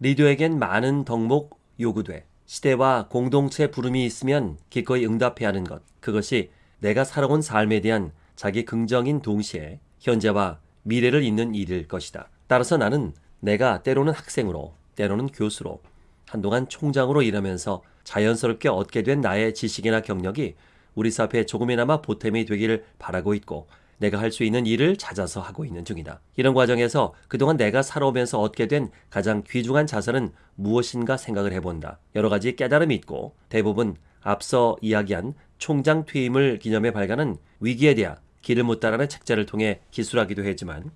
리더에겐 많은 덕목 요구돼. 시대와 공동체 부름이 있으면 기꺼이 응답해야 하는 것. 그것이 내가 살아온 삶에 대한 자기 긍정인 동시에 현재와 미래를 잇는 일일 것이다. 따라서 나는 내가 때로는 학생으로, 때로는 교수로, 한동안 총장으로 일하면서 자연스럽게 얻게 된 나의 지식이나 경력이 우리 사회에 조금이나마 보탬이 되기를 바라고 있고 내가 할 수 있는 일을 찾아서 하고 있는 중이다. 이런 과정에서 그동안 내가 살아오면서 얻게 된 가장 귀중한 자산은 무엇인가 생각을 해본다. 여러 가지 깨달음이 있고 대부분 앞서 이야기한 총장 퇴임을 기념해 발간한 위기에 대한 길을 묻다라는 책자를 통해 기술하기도 했지만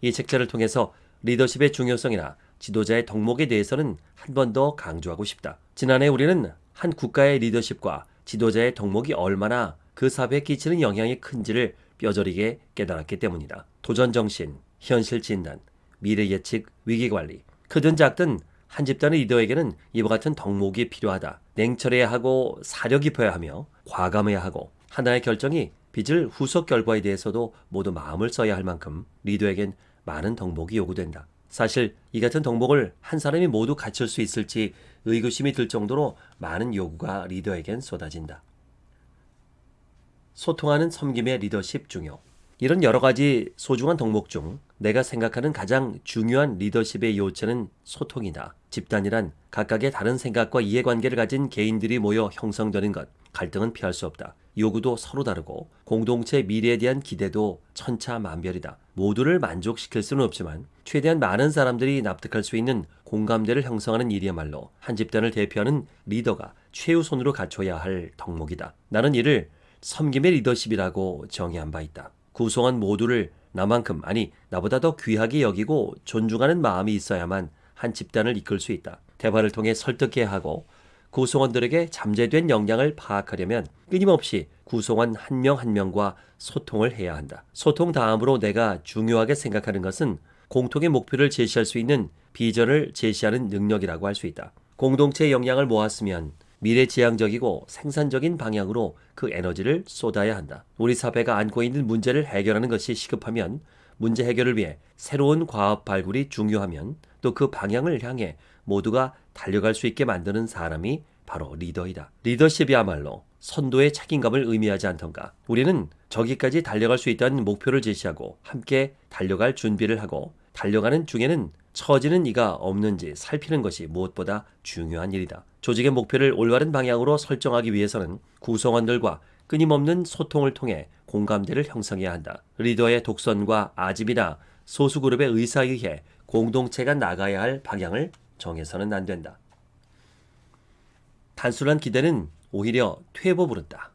이 책자를 통해서 리더십의 중요성이나 지도자의 덕목에 대해서는 한 번 더 강조하고 싶다. 지난해 우리는 한 국가의 리더십과 지도자의 덕목이 얼마나 그 사회에 끼치는 영향이 큰지를 뼈저리게 깨달았기 때문이다. 도전 정신, 현실 진단, 미래 예측, 위기 관리. 크든 작든 한 집단의 리더에게는 이와 같은 덕목이 필요하다. 냉철해야 하고 사려 깊어야 하며 과감해야 하고 하나의 결정이 빚을 후속 결과에 대해서도 모두 마음을 써야 할 만큼 리더에겐 많은 덕목이 요구된다. 사실 이 같은 덕목을 한 사람이 모두 갖출 수 있을지 의구심이 들 정도로 많은 요구가 리더에겐 쏟아진다. 소통하는 섬김의 리더십 중요. 이런 여러 가지 소중한 덕목 중 내가 생각하는 가장 중요한 리더십의 요체는 소통이다. 집단이란 각각의 다른 생각과 이해관계를 가진 개인들이 모여 형성되는 것. 갈등은 피할 수 없다. 요구도 서로 다르고 공동체 미래에 대한 기대도 천차만별이다. 모두를 만족시킬 수는 없지만 최대한 많은 사람들이 납득할 수 있는 공감대를 형성하는 일이야말로 한 집단을 대표하는 리더가 최우선으로 갖춰야 할 덕목이다. 나는 이를 섬김의 리더십이라고 정의한 바 있다. 구성원 모두를 나만큼 아니 나보다 더 귀하게 여기고 존중하는 마음이 있어야만 한 집단을 이끌 수 있다. 대화를 통해 설득해야 하고 구성원들에게 잠재된 역량을 파악하려면 끊임없이 구성원 한 명 한 명과 소통을 해야 한다. 소통 다음으로 내가 중요하게 생각하는 것은 공통의 목표를 제시할 수 있는 비전을 제시하는 능력이라고 할 수 있다. 공동체의 역량을 모았으면 미래지향적이고 생산적인 방향으로 그 에너지를 쏟아야 한다. 우리 사회가 안고 있는 문제를 해결하는 것이 시급하면 문제 해결을 위해 새로운 과업 발굴이 중요하면 또 그 방향을 향해 모두가 달려갈 수 있게 만드는 사람이 바로 리더이다. 리더십이야말로 선도의 책임감을 의미하지 않던가. 우리는 저기까지 달려갈 수 있다는 목표를 제시하고 함께 달려갈 준비를 하고 달려가는 중에는 처지는 이가 없는지 살피는 것이 무엇보다 중요한 일이다. 조직의 목표를 올바른 방향으로 설정하기 위해서는 구성원들과 끊임없는 소통을 통해 공감대를 형성해야 한다. 리더의 독선과 아집이나 소수그룹의 의사에 의해 공동체가 나가야 할 방향을 정해서는 안 된다. 단순한 기대는 오히려 퇴보 부른다.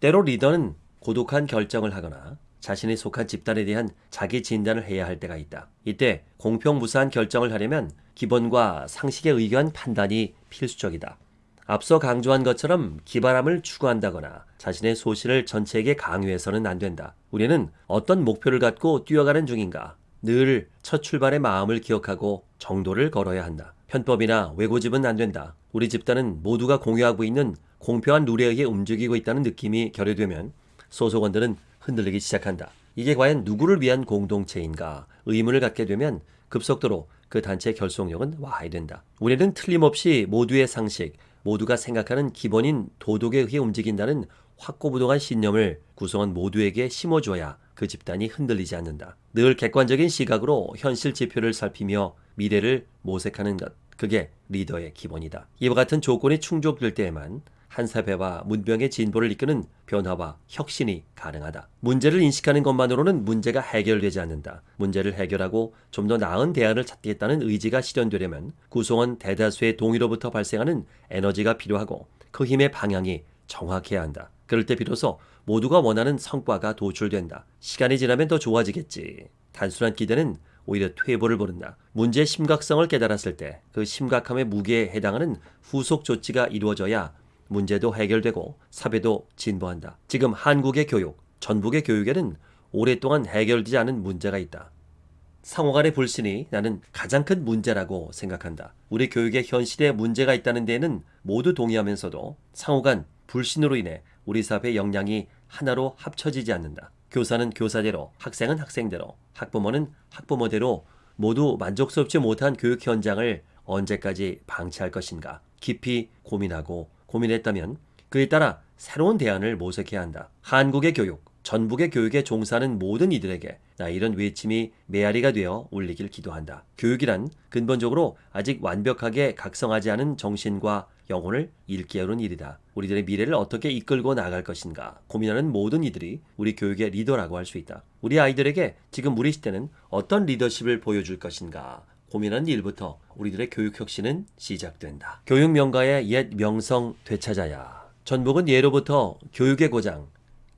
때로 리더는 고독한 결정을 하거나 자신이 속한 집단에 대한 자기 진단을 해야 할 때가 있다. 이때 공평무사한 결정을 하려면 기본과 상식에 의거한 판단이 필수적이다. 앞서 강조한 것처럼 기발함을 추구한다거나 자신의 소신을 전체에게 강요해서는 안 된다. 우리는 어떤 목표를 갖고 뛰어가는 중인가 늘 첫 출발의 마음을 기억하고 정도를 걸어야 한다. 편법이나 외고집은 안 된다. 우리 집단은 모두가 공유하고 있는 공평한 룰에 의해 움직이고 있다는 느낌이 결여되면 소속원들은 흔들리기 시작한다. 이게 과연 누구를 위한 공동체인가 의문을 갖게 되면 급속도로 그 단체의 결속력은 와해 된다. 우리는 틀림없이 모두의 상식, 모두가 생각하는 기본인 도덕에 의해 움직인다는 확고부동한 신념을 구성원 모두에게 심어줘야 그 집단이 흔들리지 않는다. 늘 객관적인 시각으로 현실 지표를 살피며 미래를 모색하는 것. 그게 리더의 기본이다. 이와 같은 조건이 충족될 때에만 한 사회와 문명의 진보를 이끄는 변화와 혁신이 가능하다. 문제를 인식하는 것만으로는 문제가 해결되지 않는다. 문제를 해결하고 좀 더 나은 대안을 찾겠다는 의지가 실현되려면 구성원 대다수의 동의로부터 발생하는 에너지가 필요하고 그 힘의 방향이 정확해야 한다. 그럴 때 비로소 모두가 원하는 성과가 도출된다. 시간이 지나면 더 좋아지겠지. 단순한 기대는 오히려 퇴보를 부른다. 문제의 심각성을 깨달았을 때 그 심각함의 무게에 해당하는 후속 조치가 이루어져야 문제도 해결되고 사회도 진보한다. 지금 한국의 교육, 전북의 교육에는 오랫동안 해결되지 않은 문제가 있다. 상호 간의 불신이 나는 가장 큰 문제라고 생각한다. 우리 교육의 현실에 문제가 있다는 데에는 모두 동의하면서도 상호 간 불신으로 인해 우리 사회의 역량이 하나로 합쳐지지 않는다. 교사는 교사대로, 학생은 학생대로, 학부모는 학부모대로 모두 만족스럽지 못한 교육 현장을 언제까지 방치할 것인가 깊이 고민하고 고민했다면 그에 따라 새로운 대안을 모색해야 한다. 한국의 교육, 전북의 교육에 종사하는 모든 이들에게 나 이런 외침이 메아리가 되어 울리길 기도한다. 교육이란 근본적으로 아직 완벽하게 각성하지 않은 정신과 영혼을 일깨우는 일이다. 우리들의 미래를 어떻게 이끌고 나갈 것인가 고민하는 모든 이들이 우리 교육의 리더라고 할 수 있다. 우리 아이들에게 지금 우리 시대는 어떤 리더십을 보여줄 것인가 고민하는 일부터 우리들의 교육 혁신은 시작된다. 교육 명가의 옛 명성 되찾아야. 전북은 예로부터 교육의 고장,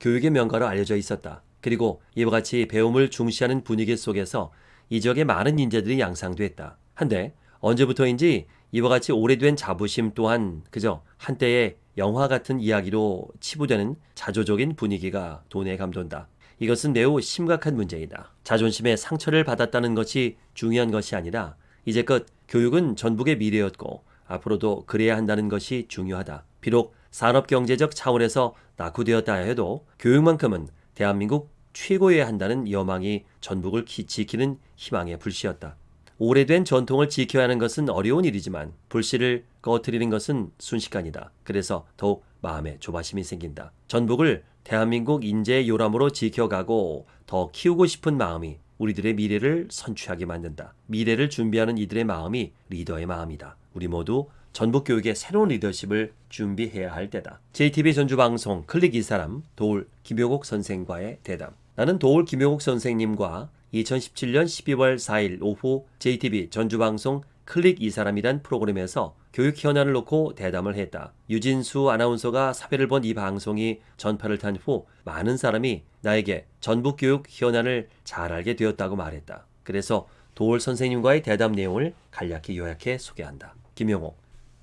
교육의 명가로 알려져 있었다. 그리고 이와 같이 배움을 중시하는 분위기 속에서 이 지역에 많은 인재들이 양상됐다. 한데 언제부터인지 이와 같이 오래된 자부심 또한 그저 한때의 영화 같은 이야기로 치부되는 자조적인 분위기가 돈에 감돈다. 이것은 매우 심각한 문제이다. 자존심에 상처를 받았다는 것이 중요한 것이 아니라 이제껏 교육은 전북의 미래였고 앞으로도 그래야 한다는 것이 중요하다. 비록 산업경제적 차원에서 낙후되었다 해도 교육만큼은 대한민국 최고여야 한다는 여망이 전북을 지키는 희망의 불씨였다. 오래된 전통을 지켜야 하는 것은 어려운 일이지만 불씨를 꺼트리는 것은 순식간이다. 그래서 더욱 마음에 조바심이 생긴다. 전북을 대한민국 인재의 요람으로 지켜가고 더 키우고 싶은 마음이 우리들의 미래를 선취하게 만든다. 미래를 준비하는 이들의 마음이 리더의 마음이다. 우리 모두 전북 교육의 새로운 리더십을 준비해야 할 때다. JTB 전주 방송 클릭 이 사람 도울 김효국 선생과의 대담. 나는 도울 김효국 선생님과 2017년 12월 4일 오후 JTB 전주방송 클릭 이 사람이란 프로그램에서 교육 현안을 놓고 대담을 했다. 유진수 아나운서가 사회를 본 이 방송이 전파를 탄 후 많은 사람이 나에게 전북 교육 현안을 잘 알게 되었다고 말했다. 그래서 도울 선생님과의 대담 내용을 간략히 요약해 소개한다. 김용호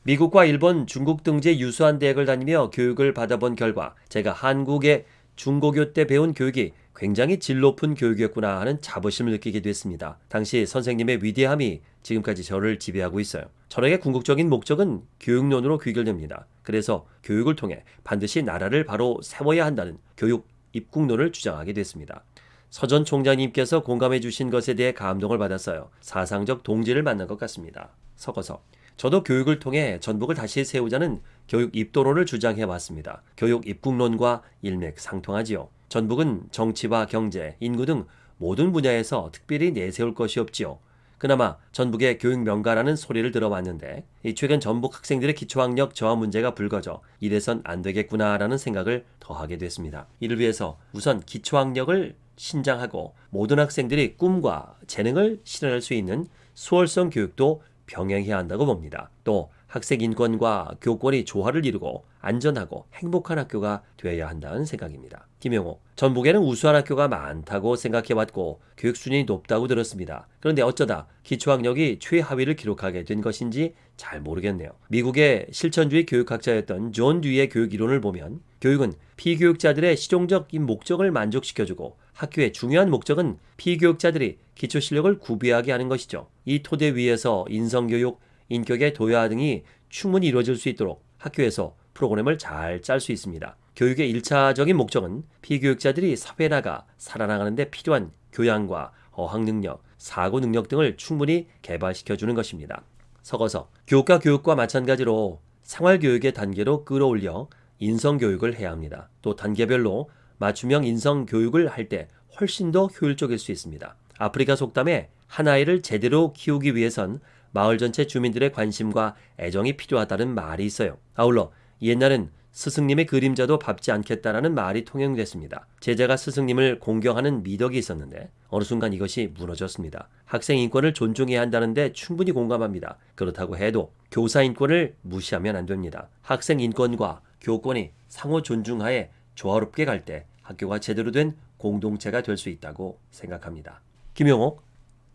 미국과 일본, 중국 등지 유수한 대학을 다니며 교육을 받아본 결과 제가 한국의 중고교 때 배운 교육이 굉장히 질 높은 교육이었구나 하는 자부심을 느끼게 됐습니다. 당시 선생님의 위대함이 지금까지 저를 지배하고 있어요. 철학의 궁극적인 목적은 교육론으로 귀결됩니다. 그래서 교육을 통해 반드시 나라를 바로 세워야 한다는 교육 입국론을 주장하게 됐습니다. 서전 총장님께서 공감해 주신 것에 대해 감동을 받았어요. 사상적 동지를 만난 것 같습니다. 섞어서 저도 교육을 통해 전북을 다시 세우자는 교육 입도론을 주장해 왔습니다. 교육 입국론과 일맥상통하지요. 전북은 정치와 경제, 인구 등 모든 분야에서 특별히 내세울 것이 없지요. 그나마 전북의 교육 명가라는 소리를 들어왔는데 최근 전북 학생들의 기초학력 저하 문제가 불거져 이래선 안 되겠구나라는 생각을 더하게 됐습니다. 이를 위해서 우선 기초학력을 신장하고 모든 학생들이 꿈과 재능을 실현할 수 있는 수월성 교육도 병행해야 한다고 봅니다. 또 학생 인권과 교권이 조화를 이루고 안전하고 행복한 학교가 되어야 한다는 생각입니다. 김영호, 전북에는 우수한 학교가 많다고 생각해왔고 교육 수준이 높다고 들었습니다. 그런데 어쩌다 기초학력이 최하위를 기록하게 된 것인지 잘 모르겠네요. 미국의 실천주의 교육학자였던 존 듀이의 교육 이론을 보면 교육은 피교육자들의 실용적인 목적을 만족시켜주고 학교의 중요한 목적은 피교육자들이 기초 실력을 구비하게 하는 것이죠. 이 토대 위에서 인성교육, 인격의 도야 등이 충분히 이루어질 수 있도록 학교에서 프로그램을 잘 짤 수 있습니다. 교육의 1차적인 목적은 피교육자들이 사회에 나가 살아나가는 데 필요한 교양과 어학 능력, 사고 능력 등을 충분히 개발시켜 주는 것입니다. 섞어서 교육과 교육과 마찬가지로 생활교육의 단계로 끌어올려 인성교육을 해야 합니다. 또 단계별로 맞춤형 인성교육을 할 때 훨씬 더 효율적일 수 있습니다. 아프리카 속담에 한 아이를 제대로 키우기 위해선 마을 전체 주민들의 관심과 애정이 필요하다는 말이 있어요. 아울러 옛날엔 스승님의 그림자도 밟지 않겠다라는 말이 통용됐습니다. 제자가 스승님을 공경하는 미덕이 있었는데 어느 순간 이것이 무너졌습니다. 학생 인권을 존중해야 한다는데 충분히 공감합니다. 그렇다고 해도 교사 인권을 무시하면 안 됩니다. 학생 인권과 교권이 상호 존중하에 조화롭게 갈 때 학교가 제대로 된 공동체가 될 수 있다고 생각합니다. 김용옥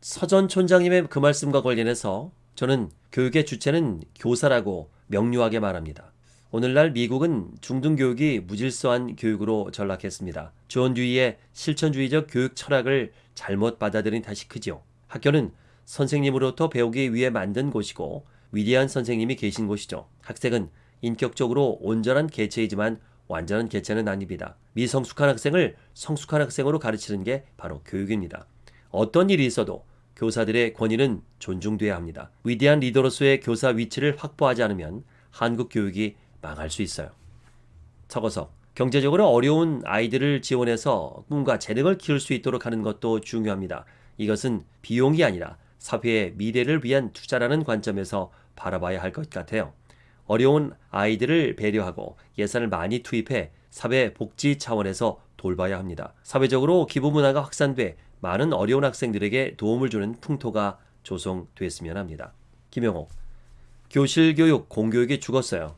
서전 촌장님의 그 말씀과 관련해서 저는 교육의 주체는 교사라고 명료하게 말합니다. 오늘날 미국은 중등교육이 무질서한 교육으로 전락했습니다. 존 듀이의 실천주의적 교육 철학을 잘못 받아들인 탓이 크지요. 학교는 선생님으로부터 배우기 위해 만든 곳이고 위대한 선생님이 계신 곳이죠. 학생은 인격적으로 온전한 개체이지만 완전한 개체는 아닙니다. 미성숙한 학생을 성숙한 학생으로 가르치는 게 바로 교육입니다. 어떤 일이 있어도 교사들의 권위는 존중돼야 합니다. 위대한 리더로서의 교사 위치를 확보하지 않으면 한국 교육이 망할 수 있어요. 적어서 경제적으로 어려운 아이들을 지원해서 꿈과 재능을 키울 수 있도록 하는 것도 중요합니다. 이것은 비용이 아니라 사회의 미래를 위한 투자라는 관점에서 바라봐야 할 것 같아요. 어려운 아이들을 배려하고 예산을 많이 투입해 사회 복지 차원에서 돌봐야 합니다. 사회적으로 기부 문화가 확산돼 많은 어려운 학생들에게 도움을 주는 풍토가 조성됐으면 합니다. 김영호 교실 교육, 공교육이 죽었어요.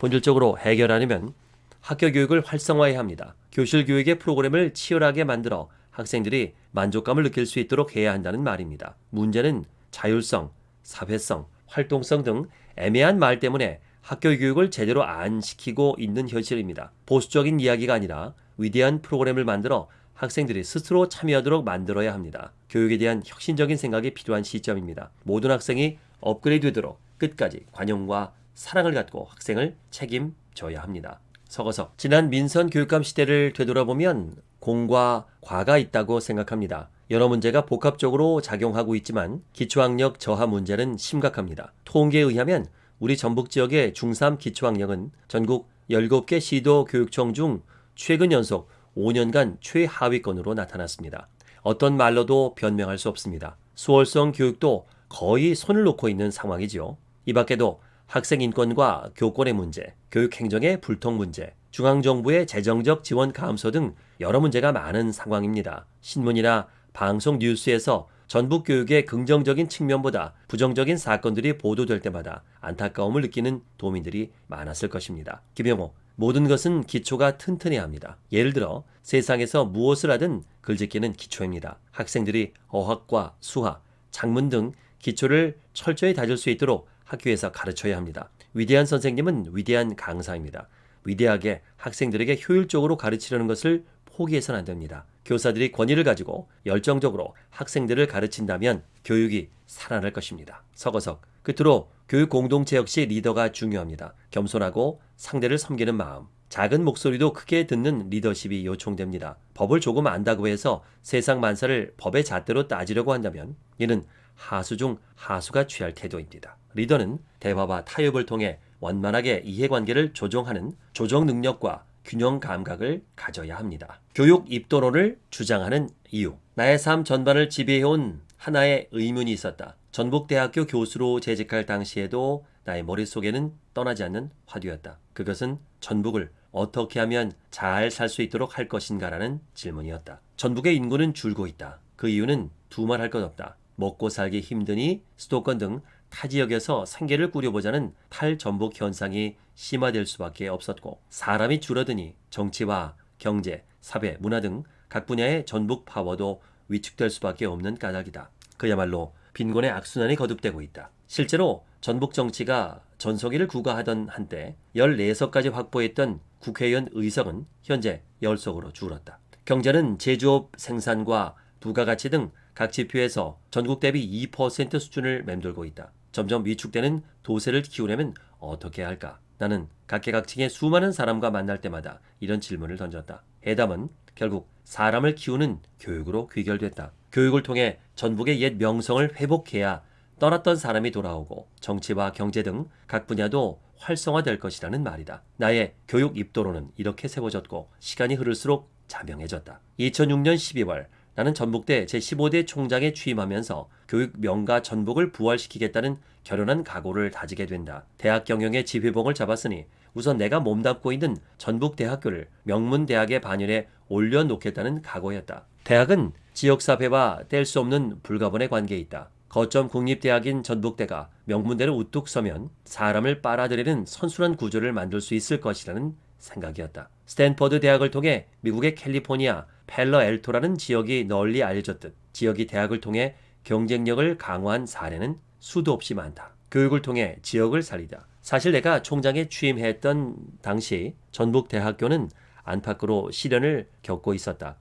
본질적으로 해결하려면 학교 교육을 활성화해야 합니다. 교실 교육의 프로그램을 치열하게 만들어 학생들이 만족감을 느낄 수 있도록 해야 한다는 말입니다. 문제는 자율성, 사회성, 활동성 등 애매한 말 때문에 학교 교육을 제대로 안 시키고 있는 현실입니다. 보수적인 이야기가 아니라 위대한 프로그램을 만들어 학생들이 스스로 참여하도록 만들어야 합니다. 교육에 대한 혁신적인 생각이 필요한 시점입니다. 모든 학생이 업그레이드 되도록 끝까지 관용과 사랑을 갖고 학생을 책임져야 합니다. 서거석 지난 민선 교육감 시대를 되돌아보면 공과 과가 있다고 생각합니다. 여러 문제가 복합적으로 작용하고 있지만 기초학력 저하 문제는 심각합니다. 통계에 의하면 우리 전북 지역의 중3 기초학력은 전국 17개 시도 교육청 중 최근 연속 5년간 최하위권으로 나타났습니다. 어떤 말로도 변명할 수 없습니다. 수월성 교육도 거의 손을 놓고 있는 상황이지요. 이 밖에도 학생 인권과 교권의 문제, 교육 행정의 불통 문제, 중앙정부의 재정적 지원 감소 등 여러 문제가 많은 상황입니다. 신문이나 방송 뉴스에서 전북 교육의 긍정적인 측면보다 부정적인 사건들이 보도될 때마다 안타까움을 느끼는 도민들이 많았을 것입니다. 김영호, 모든 것은 기초가 튼튼해야 합니다. 예를 들어 세상에서 무엇을 하든 글짓기는 기초입니다. 학생들이 어학과 수학, 작문 등 기초를 철저히 다질 수 있도록 학교에서 가르쳐야 합니다. 위대한 선생님은 위대한 강사입니다. 위대하게 학생들에게 효율적으로 가르치려는 것을 포기해서는 안 됩니다. 교사들이 권위를 가지고 열정적으로 학생들을 가르친다면 교육이 살아날 것입니다. 서거석 끝으로 교육 공동체 역시 리더가 중요합니다. 겸손하고 상대를 섬기는 마음, 작은 목소리도 크게 듣는 리더십이 요청됩니다. 법을 조금 안다고 해서 세상 만사를 법의 잣대로 따지려고 한다면 이는 하수 중 하수가 취할 태도입니다. 리더는 대화와 타협을 통해 원만하게 이해관계를 조정하는 조정 능력과 균형 감각을 가져야 합니다. 교육 입도론을 주장하는 이유. 나의 삶 전반을 지배해온 하나의 의문이 있었다. 전북대학교 교수로 재직할 당시에도 나의 머릿속에는 떠나지 않는 화두였다. 그것은 전북을 어떻게 하면 잘 살 수 있도록 할 것인가라는 질문이었다. 전북의 인구는 줄고 있다. 그 이유는 두말할 것 없다. 먹고 살기 힘드니 수도권 등 타 지역에서 생계를 꾸려보자는 탈전복 현상이 심화될 수밖에 없었고 사람이 줄어드니 정치와 경제, 사회, 문화 등 각 분야의 전북 파워도 위축될 수밖에 없는 까닭이다. 그야말로 빈곤의 악순환이 거듭되고 있다. 실제로 전북 정치가 전성기를 구가하던 한때 14석까지 확보했던 국회의원 의석은 현재 10석으로 줄었다. 경제는 제조업 생산과 부가가치 등 각 지표에서 전국 대비 2% 수준을 맴돌고 있다. 점점 위축되는 도세를 키우려면 어떻게 할까? 나는 각계각층의 수많은 사람과 만날 때마다 이런 질문을 던졌다. 해답은 결국 사람을 키우는 교육으로 귀결됐다. 교육을 통해 전북의 옛 명성을 회복해야 떠났던 사람이 돌아오고 정치와 경제 등 각 분야도 활성화될 것이라는 말이다. 나의 교육 입도로는 이렇게 세워졌고 시간이 흐를수록 자명해졌다. 2006년 12월 나는 전북대 제15대 총장에 취임하면서 교육 명가 전북을 부활시키겠다는 결연한 각오를 다지게 된다. 대학 경영의 지휘봉을 잡았으니 우선 내가 몸담고 있는 전북대학교를 명문대학의 반열에 올려놓겠다는 각오였다. 대학은 지역사회와 뗄 수 없는 불가분의 관계에 있다. 거점 국립대학인 전북대가 명문대를 우뚝 서면 사람을 빨아들이는 선순환 구조를 만들 수 있을 것이라는 생각이었다. 스탠퍼드 대학을 통해 미국의 캘리포니아 펠러 엘토라는 지역이 널리 알려졌듯 지역이 대학을 통해 경쟁력을 강화한 사례는 수도 없이 많다. 교육을 통해 지역을 살리다. 사실 내가 총장에 취임했던 당시 전북대학교는 안팎으로 시련을 겪고 있었다.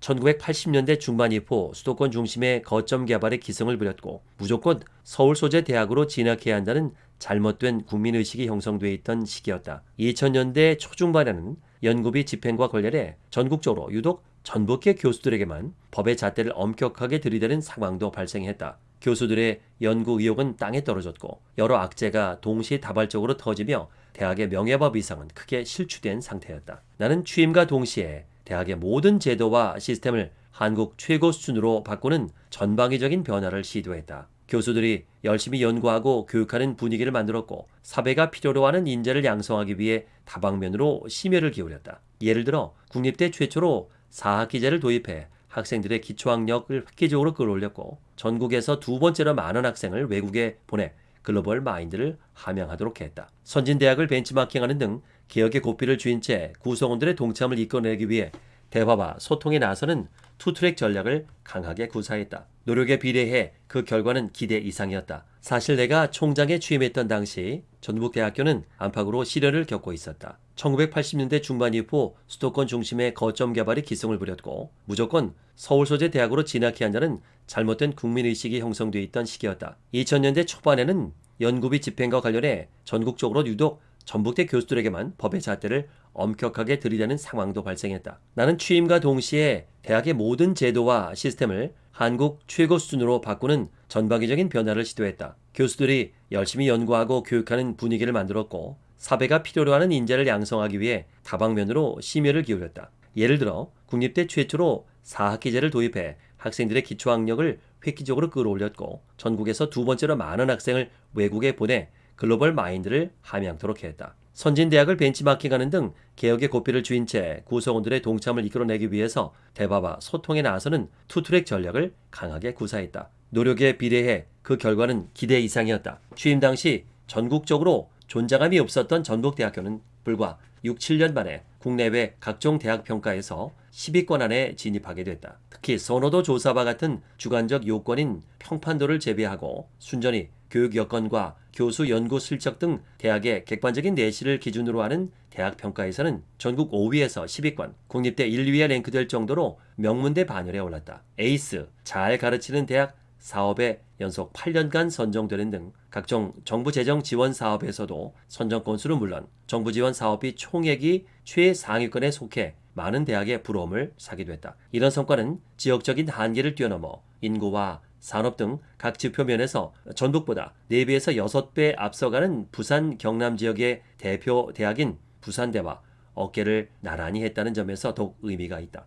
1980년대 중반 이후 수도권 중심의 거점 개발에 기승을 부렸고 무조건 서울 소재 대학으로 진학해야 한다는 잘못된 국민의식이 형성돼 있던 시기였다. 2000년대 초중반에는 연구비 집행과 관련해 전국적으로 유독 전북계 교수들에게만 법의 잣대를 엄격하게 들이대는 상황도 발생했다. 교수들의 연구 의욕은 땅에 떨어졌고 여러 악재가 동시에 다발적으로 터지며 대학의 명예법 이상은 크게 실추된 상태였다. 나는 취임과 동시에 대학의 모든 제도와 시스템을 한국 최고 수준으로 바꾸는 전방위적인 변화를 시도했다. 교수들이 열심히 연구하고 교육하는 분위기를 만들었고 사회가 필요로 하는 인재를 양성하기 위해 다방면으로 심혈을 기울였다. 예를 들어 국립대 최초로 4학기제를 도입해 학생들의 기초학력을 획기적으로 끌어올렸고 전국에서 두 번째로 많은 학생을 외국에 보내 글로벌 마인드를 함양하도록 했다. 선진대학을 벤치마킹하는 등 개혁의 고삐를 쥐인 채 구성원들의 동참을 이끌어내기 위해 대화와 소통에 나서는 투트랙 전략을 강하게 구사했다. 노력에 비례해 그 결과는 기대 이상이었다. 사실 내가 총장에 취임했던 당시 전북대학교는 안팎으로 시련을 겪고 있었다. 1980년대 중반 이후 수도권 중심의 거점 개발이 기승을 부렸고 무조건 서울 소재 대학으로 진학해야 한다는 잘못된 국민의식이 형성돼 있던 시기였다. 2000년대 초반에는 연구비 집행과 관련해 전국적으로 유독 전북대 교수들에게만 법의 잣대를 엄격하게 들이대는 상황도 발생했다. 나는 취임과 동시에 대학의 모든 제도와 시스템을 한국 최고 수준으로 바꾸는 전방위적인 변화를 시도했다. 교수들이 열심히 연구하고 교육하는 분위기를 만들었고 사회가 필요로 하는 인재를 양성하기 위해 다방면으로 심혈을 기울였다. 예를 들어 국립대 최초로 4학기제를 도입해 학생들의 기초학력을 획기적으로 끌어올렸고 전국에서 두 번째로 많은 학생을 외국에 보내 글로벌 마인드를 함양토록 했다. 선진대학을 벤치마킹하는 등 개혁의 고삐를 쥐인 채 구성원들의 동참을 이끌어내기 위해서 대화와 소통에 나서는 투트랙 전략을 강하게 구사했다. 노력에 비례해 그 결과는 기대 이상이었다. 취임 당시 전국적으로 존재감이 없었던 전북대학교는 불과 6, 7년 만에 국내외 각종 대학 평가에서 10위권 안에 진입하게 됐다. 특히 선호도 조사와 같은 주관적 요건인 평판도를 제외하고 순전히 교육 여건과 교수 연구 실적 등 대학의 객관적인 내실을 기준으로 하는 대학 평가에서는 전국 5위에서 10위권, 국립대 1, 2위에 랭크될 정도로 명문대 반열에 올랐다. 에이스, 잘 가르치는 대학 사업에 연속 8년간 선정되는 등 각종 정부 재정 지원 사업에서도 선정 건수는 물론 정부 지원 사업이 총액이 최상위권에 속해 많은 대학의 부러움을 사기도 했다. 이런 성과는 지역적인 한계를 뛰어넘어 인구와 산업 등 각 지표 면에서 전북보다 4배에서 6배 앞서가는 부산 경남 지역의 대표 대학인 부산대와 어깨를 나란히 했다는 점에서 더욱 의미가 있다.